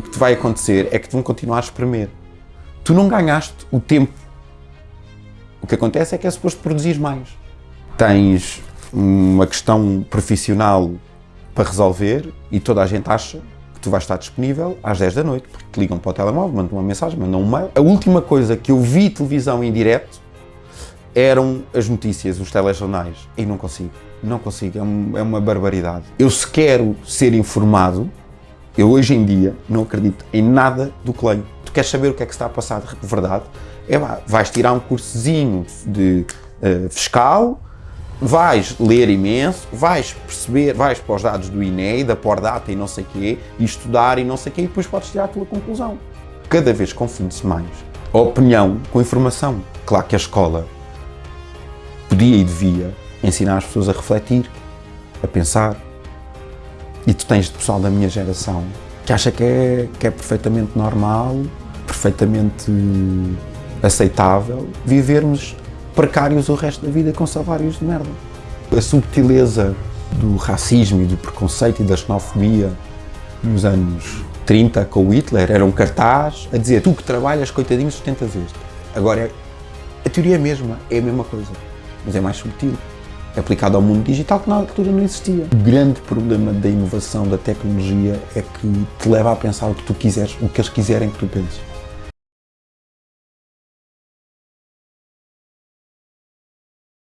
que vai acontecer é que te vão continuar a espremer. Tu não ganhaste o tempo. O que acontece é que é suposto produzir mais. Tens uma questão profissional para resolver e toda a gente acha que tu vais estar disponível às 10 da noite, porque te ligam para o telemóvel, mandam uma mensagem, mandam um mail. A última coisa que eu vi televisão em direto eram as notícias, os telejornais, e não consigo, não consigo, é, é uma barbaridade. Eu se quero ser informado, eu hoje em dia não acredito em nada do que leio. Tu queres saber o que é que está a passar de verdade? É lá, vais tirar um cursozinho de uh, fiscal, vais ler imenso, vais perceber, vais para os dados do INE, da Pordata e não sei quê, e estudar e não sei quê, e depois podes tirar a tua conclusão. Cada vez confunde-se mais a opinião com a informação. Claro que a escola podia e devia ensinar as pessoas a refletir, a pensar. E tu tens de pessoal da minha geração que acha que é, que é perfeitamente normal, perfeitamente aceitável vivermos precários o resto da vida com salários de merda. A subtileza do racismo e do preconceito e da xenofobia nos anos 30 com o Hitler era um cartaz a dizer tu que trabalhas, coitadinho, sustentas este. Agora, a teoria é a mesma, é a mesma coisa mas é mais subtil. Aplicado ao mundo digital que na altura não existia. O grande problema da inovação, da tecnologia, é que te leva a pensar o que tu quiseres, o que eles quiserem que tu penses.